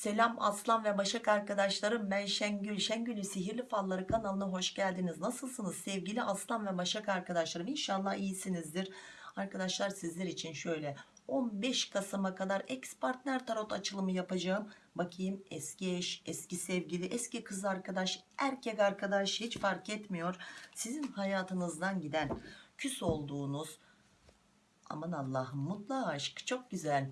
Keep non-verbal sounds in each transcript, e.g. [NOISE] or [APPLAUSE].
Selam Aslan ve Başak arkadaşlarım ben Şengül. Şengül'ü Sihirli Falları kanalına hoş geldiniz. Nasılsınız? Sevgili Aslan ve Başak arkadaşlarım İnşallah iyisinizdir. Arkadaşlar sizler için şöyle 15 Kasım'a kadar ex partner tarot açılımı yapacağım. Bakayım eski eş eski sevgili eski kız arkadaş erkek arkadaş hiç fark etmiyor. Sizin hayatınızdan giden küs olduğunuz aman Allah'ım mutlu aşk çok güzel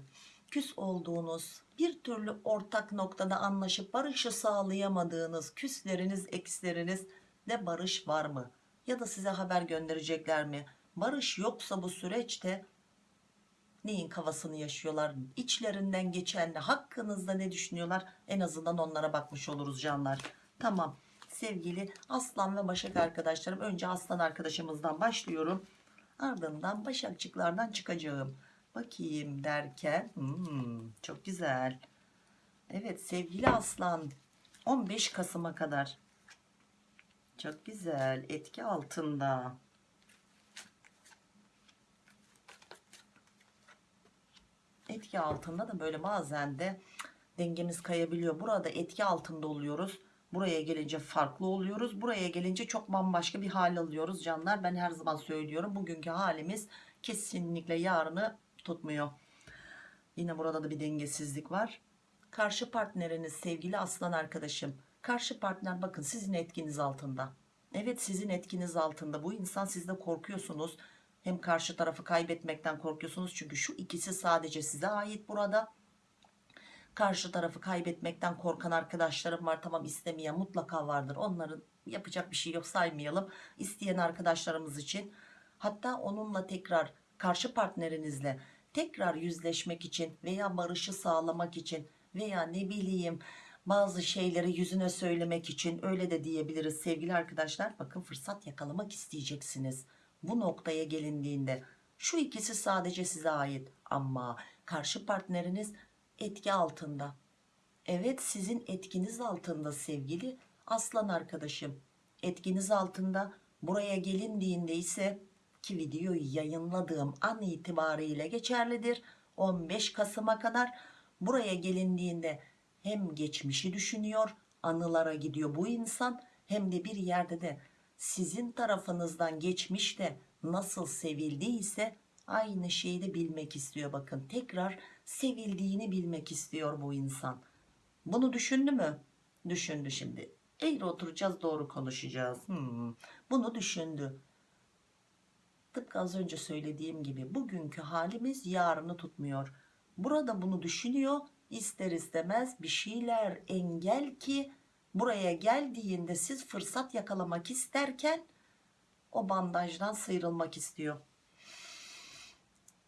küs olduğunuz bir türlü ortak noktada anlaşıp barışı sağlayamadığınız küsleriniz eksleriniz de barış var mı? Ya da size haber gönderecekler mi? Barış yoksa bu süreçte neyin kafasını yaşıyorlar? İçlerinden geçen hakkınızda ne düşünüyorlar? En azından onlara bakmış oluruz canlar. Tamam. Sevgili aslan ve başak arkadaşlarım önce aslan arkadaşımızdan başlıyorum. Ardından başakçıklardan çıkacağım bakayım derken hmm, çok güzel. Evet sevgili aslan 15 Kasım'a kadar. Çok güzel etki altında. Etki altında da böyle bazen de dengemiz kayabiliyor. Burada etki altında oluyoruz buraya gelince farklı oluyoruz buraya gelince çok bambaşka bir hal alıyoruz. Canlar ben her zaman söylüyorum bugünkü halimiz kesinlikle yarını tutmuyor. Yine burada da bir dengesizlik var. Karşı partneriniz sevgili aslan arkadaşım. Karşı partner bakın sizin etkiniz altında. Evet sizin etkiniz altında. Bu insan sizde korkuyorsunuz. Hem karşı tarafı kaybetmekten korkuyorsunuz. Çünkü şu ikisi sadece size ait burada. Karşı tarafı kaybetmekten korkan arkadaşlarım var. Tamam istemeyen mutlaka vardır. Onların yapacak bir şey yok saymayalım. İsteyen arkadaşlarımız için. Hatta onunla tekrar karşı partnerinizle tekrar yüzleşmek için veya barışı sağlamak için veya ne bileyim bazı şeyleri yüzüne söylemek için öyle de diyebiliriz. Sevgili arkadaşlar bakın fırsat yakalamak isteyeceksiniz. Bu noktaya gelindiğinde şu ikisi sadece size ait ama karşı partneriniz etki altında. Evet sizin etkiniz altında sevgili aslan arkadaşım. Etkiniz altında buraya gelindiğinde ise ki videoyu yayınladığım an itibariyle geçerlidir. 15 Kasım'a kadar buraya gelindiğinde hem geçmişi düşünüyor anılara gidiyor bu insan hem de bir yerde de sizin tarafınızdan geçmişte nasıl sevildiyse aynı şeyi de bilmek istiyor. Bakın tekrar sevildiğini bilmek istiyor bu insan. Bunu düşündü mü? Düşündü şimdi. Eğri oturacağız doğru konuşacağız. Hmm. bunu düşündü tıpkı az önce söylediğim gibi bugünkü halimiz yarını tutmuyor. Burada bunu düşünüyor ister istemez bir şeyler engel ki buraya geldiğinde siz fırsat yakalamak isterken o bandajdan sıyrılmak istiyor.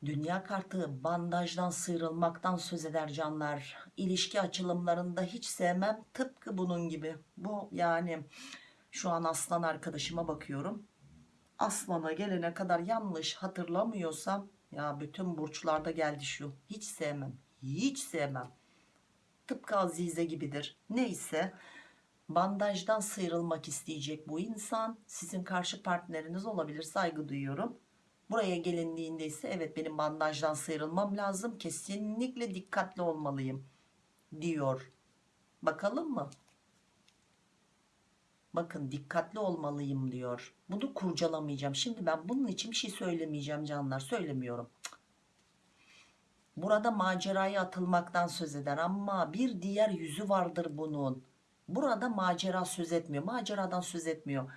Dünya kartı bandajdan sıyrılmaktan söz eder canlar. İlişki açılımlarında hiç sevmem tıpkı bunun gibi. Bu yani şu an aslan arkadaşıma bakıyorum aslana gelene kadar yanlış hatırlamıyorsam ya bütün burçlarda geldi şu hiç sevmem hiç sevmem. Tıpkı Azize gibidir. Neyse bandajdan sıyrılmak isteyecek bu insan. Sizin karşı partneriniz olabilir saygı duyuyorum. Buraya gelindiğinde ise evet benim bandajdan sıyrılmam lazım kesinlikle dikkatli olmalıyım diyor. Bakalım mı bakın dikkatli olmalıyım diyor. Bunu kurcalamayacağım. Şimdi ben bunun için bir şey söylemeyeceğim canlar. Söylemiyorum. Burada maceraya atılmaktan söz eder ama bir diğer yüzü vardır bunun. Burada macera söz etmiyor. Maceradan söz etmiyor.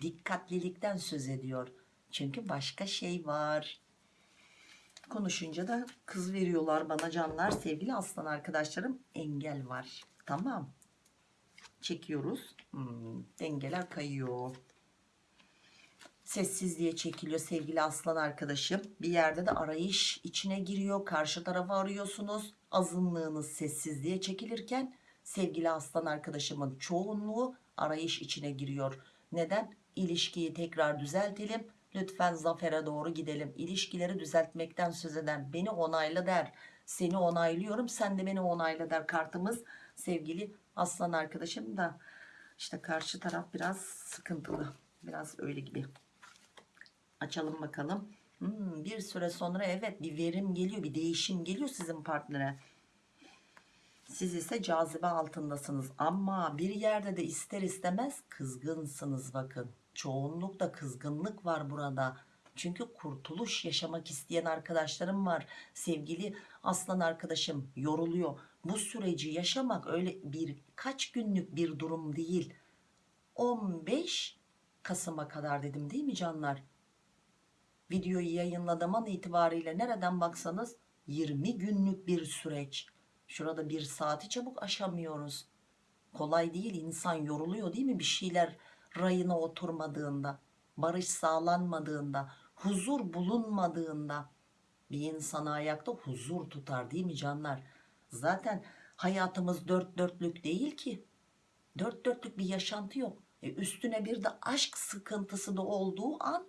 Dikkatlilikten söz ediyor. Çünkü başka şey var. Konuşunca da kız veriyorlar bana canlar. Sevgili aslan arkadaşlarım engel var. Tamam çekiyoruz. Hmm, dengeler kayıyor. Sessizliğe çekiliyor sevgili aslan arkadaşım. Bir yerde de arayış içine giriyor. Karşı tarafı arıyorsunuz. Azınlığınız sessizliğe çekilirken sevgili aslan arkadaşımın çoğunluğu arayış içine giriyor. Neden? İlişkiyi tekrar düzeltelim. Lütfen zafere doğru gidelim. İlişkileri düzeltmekten söz eden beni onayla der. Seni onaylıyorum sen de beni onayla der kartımız sevgili aslan arkadaşım da işte karşı taraf biraz sıkıntılı biraz öyle gibi açalım bakalım hmm, bir süre sonra evet bir verim geliyor bir değişim geliyor sizin partnere Siz ise cazibe altındasınız ama bir yerde de ister istemez kızgınsınız bakın. Çoğunlukla kızgınlık var burada. Çünkü kurtuluş yaşamak isteyen arkadaşlarım var. Sevgili aslan arkadaşım yoruluyor. Bu süreci yaşamak öyle birkaç günlük bir durum değil. 15 Kasım'a kadar dedim değil mi canlar? Videoyu yayınladığım itibariyle nereden baksanız 20 günlük bir süreç. Şurada bir saati çabuk aşamıyoruz. Kolay değil insan yoruluyor değil mi bir şeyler rayına oturmadığında, barış sağlanmadığında, huzur bulunmadığında bir insana ayakta huzur tutar değil mi canlar? Zaten hayatımız dört dörtlük değil ki. Dört dörtlük bir yaşantı yok. E üstüne bir de aşk sıkıntısı da olduğu an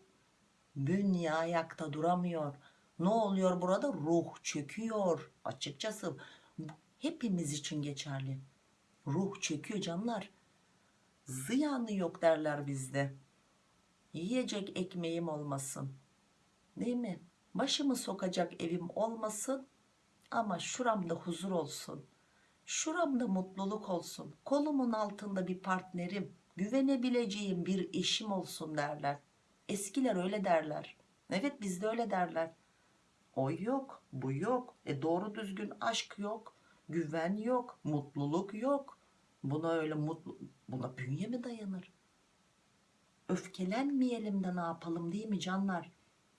bünye ayakta duramıyor. Ne oluyor burada? Ruh çöküyor. Açıkçası hepimiz için geçerli. Ruh çöküyor canlar. Ziyanı yok derler bizde. Yiyecek ekmeğim olmasın. Değil mi? Başımı sokacak evim olmasın ama şuramda huzur olsun. Şuramda mutluluk olsun. Kolumun altında bir partnerim, güvenebileceğim bir eşim olsun derler. Eskiler öyle derler. Evet bizde öyle derler. O yok, bu yok. E doğru düzgün aşk yok, güven yok, mutluluk yok. Buna öyle mutlu, buna bünye mi dayanır? Öfkelenmeyelim de ne yapalım değil mi canlar?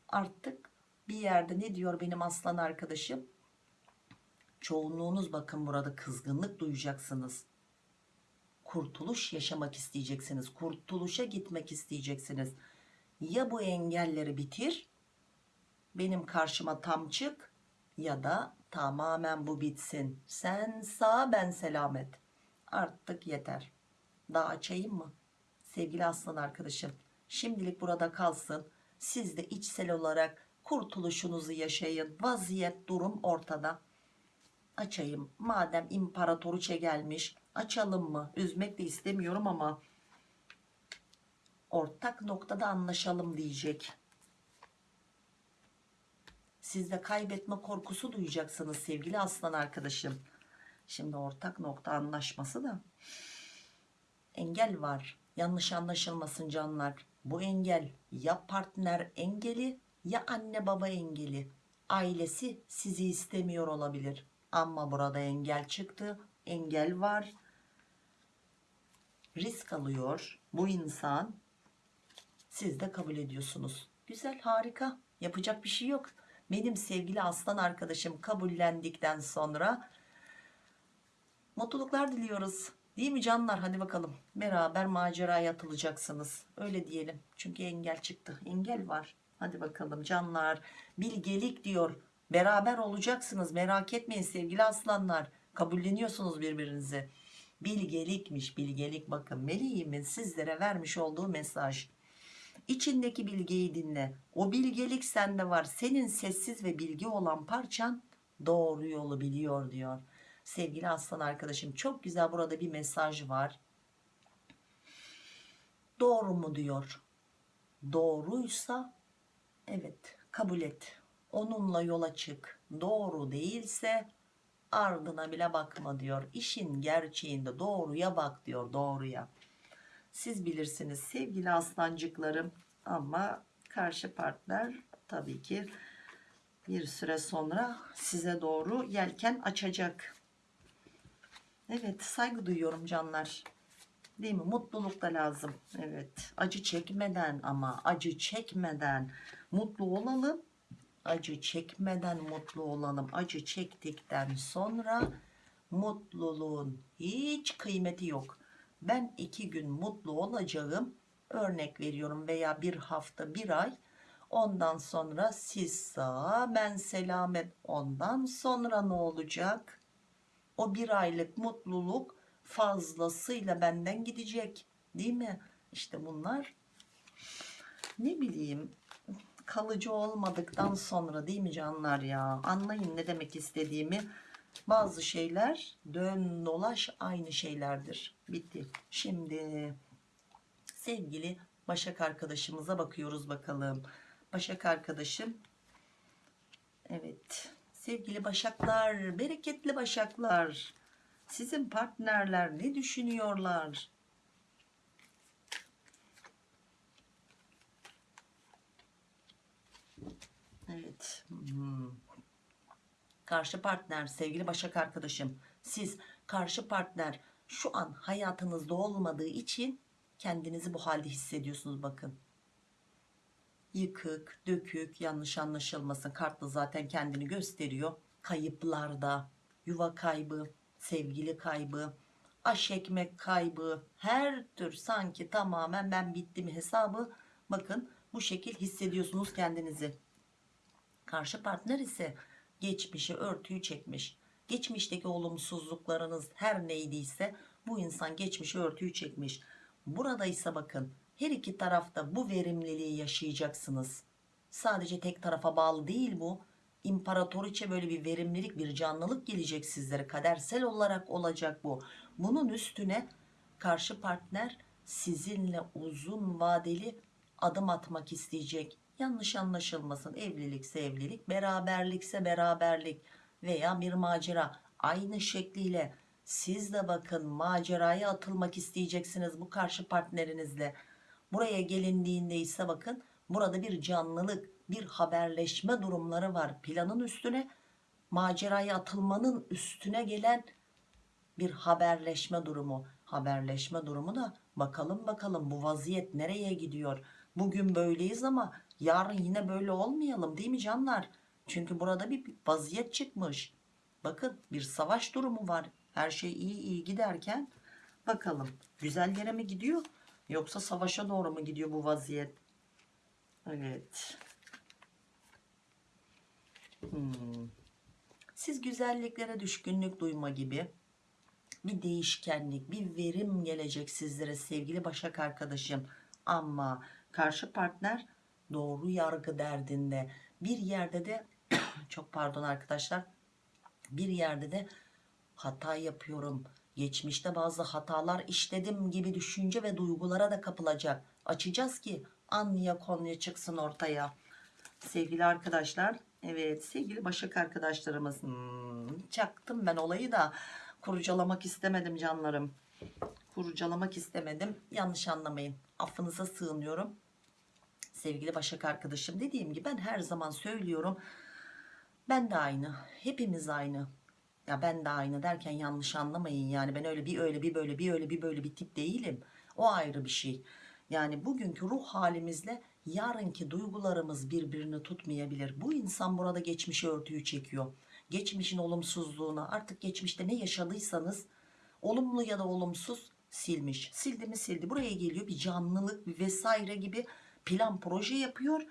Artık bir yerde ne diyor benim aslan arkadaşım? Çoğunluğunuz bakın burada kızgınlık duyacaksınız. Kurtuluş yaşamak isteyeceksiniz. Kurtuluşa gitmek isteyeceksiniz. Ya bu engelleri bitir, benim karşıma tam çık ya da tamamen bu bitsin. Sen sağ ben selamet. Artık yeter. Daha açayım mı? Sevgili aslan arkadaşım. Şimdilik burada kalsın. Siz de içsel olarak kurtuluşunuzu yaşayın. Vaziyet durum ortada. Açayım. Madem imparatoriçe gelmiş açalım mı? Üzmek de istemiyorum ama ortak noktada anlaşalım diyecek. Siz de kaybetme korkusu duyacaksınız sevgili aslan arkadaşım. Şimdi ortak nokta anlaşması da engel var. Yanlış anlaşılmasın canlar. Bu engel ya partner engeli ya anne baba engeli. Ailesi sizi istemiyor olabilir. Ama burada engel çıktı. Engel var. Risk alıyor bu insan. Siz de kabul ediyorsunuz. Güzel harika. Yapacak bir şey yok. Benim sevgili aslan arkadaşım kabullendikten sonra mutluluklar diliyoruz. Değil mi canlar? Hadi bakalım. Beraber maceraya atılacaksınız. Öyle diyelim. Çünkü engel çıktı. Engel var. Hadi bakalım canlar. Bilgelik diyor. Beraber olacaksınız. Merak etmeyin sevgili aslanlar. Kabulleniyorsunuz birbirinizi. Bilgelikmiş bilgelik. Bakın meleğimin sizlere vermiş olduğu mesaj. İçindeki bilgeyi dinle. O bilgelik sende var. Senin sessiz ve bilgi olan parçan doğru yolu biliyor diyor. Sevgili aslan arkadaşım çok güzel burada bir mesaj var. Doğru mu diyor. Doğruysa evet kabul et. Onunla yola çık. Doğru değilse ardına bile bakma diyor. İşin gerçeğinde doğruya bak diyor doğruya. Siz bilirsiniz sevgili aslancıklarım ama karşı partner tabii ki bir süre sonra size doğru yelken açacak. Evet saygı duyuyorum canlar. Değil mi? Mutluluk da lazım. Evet. Acı çekmeden ama acı çekmeden mutlu olalım. Acı çekmeden mutlu olalım. Acı çektikten sonra mutluluğun hiç kıymeti yok. Ben iki gün mutlu olacağım. Örnek veriyorum veya bir hafta bir ay. Ondan sonra siz sağ ben selamet. Ondan sonra ne olacak? O bir aylık mutluluk fazlasıyla benden gidecek. Değil mi? İşte bunlar ne bileyim kalıcı olmadıktan sonra değil mi canlar ya? Anlayın ne demek istediğimi. Bazı şeyler dön dolaş aynı şeylerdir. Bitti. Şimdi sevgili Başak arkadaşımıza bakıyoruz bakalım. Başak arkadaşım. Evet. Sevgili Başaklar, bereketli Başaklar. Sizin partnerler ne düşünüyorlar? Evet. Hmm. Karşı partner, sevgili Başak arkadaşım, siz karşı partner şu an hayatınızda olmadığı için kendinizi bu halde hissediyorsunuz bakın. Yıkık, dökük, yanlış anlaşılmasın. Kartla zaten kendini gösteriyor. Kayıplarda, yuva kaybı, sevgili kaybı, aş ekmek kaybı, her tür sanki tamamen ben bittim hesabı. Bakın bu şekil hissediyorsunuz kendinizi. Karşı partner ise geçmişi örtüyü çekmiş. Geçmişteki olumsuzluklarınız her neydiyse bu insan geçmişi örtüyü çekmiş. Burada ise bakın her iki tarafta bu verimliliği yaşayacaksınız. Sadece tek tarafa bağlı değil bu. İmparatoriçe böyle bir verimlilik bir canlılık gelecek sizlere kadersel olarak olacak bu. Bunun üstüne karşı partner sizinle uzun vadeli adım atmak isteyecek. Yanlış anlaşılmasın evlilikse evlilik beraberlikse beraberlik veya bir macera aynı şekliyle siz de bakın maceraya atılmak isteyeceksiniz bu karşı partnerinizle. Buraya gelindiğinde ise bakın burada bir canlılık bir haberleşme durumları var. Planın üstüne maceraya atılmanın üstüne gelen bir haberleşme durumu. Haberleşme durumu da bakalım bakalım bu vaziyet nereye gidiyor. Bugün böyleyiz ama yarın yine böyle olmayalım değil mi canlar? Çünkü burada bir vaziyet çıkmış. Bakın bir savaş durumu var. Her şey iyi iyi giderken bakalım güzel yere mi gidiyor yoksa savaşa doğru mu gidiyor bu vaziyet? Evet. Hmm. Siz güzelliklere düşkünlük duyma gibi bir değişkenlik, bir verim gelecek sizlere sevgili Başak arkadaşım. Ama karşı partner doğru yargı derdinde. Bir yerde de [CLEARS THROAT] çok pardon arkadaşlar. Bir yerde de hata yapıyorum. Geçmişte bazı hatalar işledim gibi düşünce ve duygulara da kapılacak. Açacağız ki Anlıya konuya çıksın ortaya. Sevgili arkadaşlar, evet sevgili Başak arkadaşlarımız. Hmm, çaktım ben olayı da kurcalamak istemedim canlarım. Kurcalamak istemedim. Yanlış anlamayın. Affınıza sığınıyorum. Sevgili Başak arkadaşım dediğim gibi ben her zaman söylüyorum. Ben de aynı. Hepimiz aynı. Ya ben de aynı derken yanlış anlamayın yani ben öyle bir öyle bir böyle bir öyle bir böyle bir tip değilim. O ayrı bir şey. Yani bugünkü ruh halimizle yarınki duygularımız birbirini tutmayabilir. Bu insan burada geçmişi örtüyü çekiyor. Geçmişin olumsuzluğunu artık geçmişte ne yaşadıysanız olumlu ya da olumsuz silmiş. Sildi mi sildi. Buraya geliyor bir canlılık bir vesaire gibi plan proje yapıyor.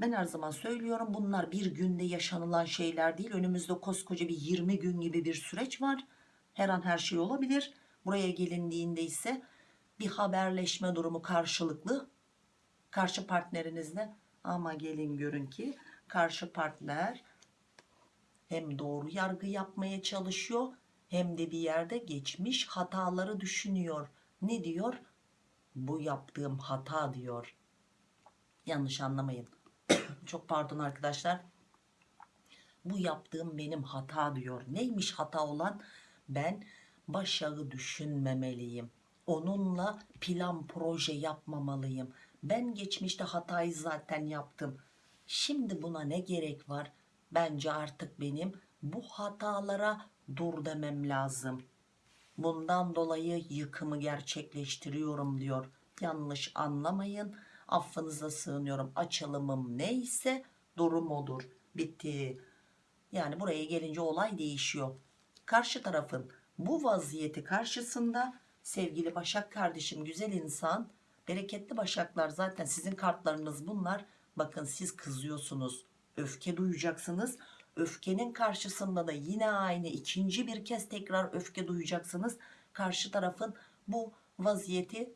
Ben her zaman söylüyorum bunlar bir günde yaşanılan şeyler değil. Önümüzde koskoca bir 20 gün gibi bir süreç var. Her an her şey olabilir. Buraya gelindiğinde ise bir haberleşme durumu karşılıklı karşı partnerinizle ama gelin görün ki karşı partner hem doğru yargı yapmaya çalışıyor hem de bir yerde geçmiş hataları düşünüyor. Ne diyor? Bu yaptığım hata diyor. Yanlış anlamayın. [COUGHS] Çok pardon arkadaşlar. Bu yaptığım benim hata diyor. Neymiş hata olan? Ben başarı düşünmemeliyim onunla plan proje yapmamalıyım. Ben geçmişte hatayı zaten yaptım. Şimdi buna ne gerek var? Bence artık benim bu hatalara dur demem lazım. Bundan dolayı yıkımı gerçekleştiriyorum diyor. Yanlış anlamayın. Affınıza sığınıyorum. Açılımım neyse durum odur. Bitti. Yani buraya gelince olay değişiyor. Karşı tarafın bu vaziyeti karşısında sevgili Başak kardeşim güzel insan bereketli Başaklar zaten sizin kartlarınız bunlar bakın siz kızıyorsunuz öfke duyacaksınız öfkenin karşısında da yine aynı ikinci bir kez tekrar öfke duyacaksınız karşı tarafın bu vaziyeti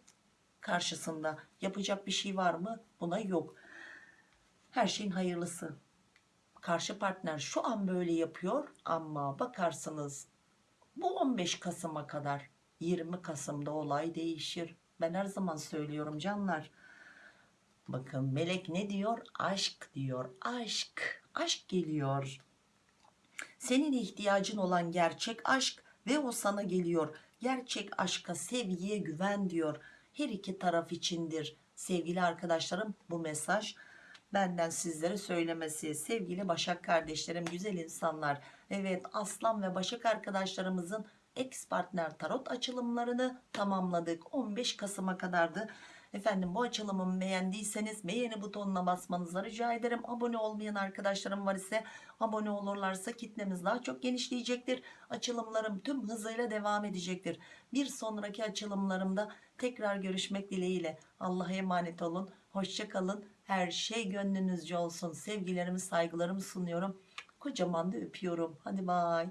karşısında yapacak bir şey var mı buna yok her şeyin hayırlısı karşı partner şu an böyle yapıyor ama bakarsınız bu 15 Kasım'a kadar 20 Kasım'da olay değişir. Ben her zaman söylüyorum canlar. Bakın melek ne diyor? Aşk diyor. Aşk. Aşk geliyor. Senin ihtiyacın olan gerçek aşk ve o sana geliyor. Gerçek aşka sevgiye güven diyor. Her iki taraf içindir. Sevgili arkadaşlarım bu mesaj benden sizlere söylemesi. Sevgili Başak kardeşlerim güzel insanlar. Evet Aslan ve Başak arkadaşlarımızın ex partner tarot açılımlarını tamamladık. 15 Kasım'a kadardı efendim bu açılımımı beğendiyseniz beğeni butonuna basmanızı rica ederim. Abone olmayan arkadaşlarım var ise abone olurlarsa kitlemiz daha çok genişleyecektir. Açılımlarım tüm hızıyla devam edecektir. Bir sonraki açılımlarımda tekrar görüşmek dileğiyle. Allah'a emanet olun. Hoşça kalın. Her şey gönlünüzce olsun. Sevgilerimi saygılarımı sunuyorum. Kocaman da öpüyorum. Hadi bay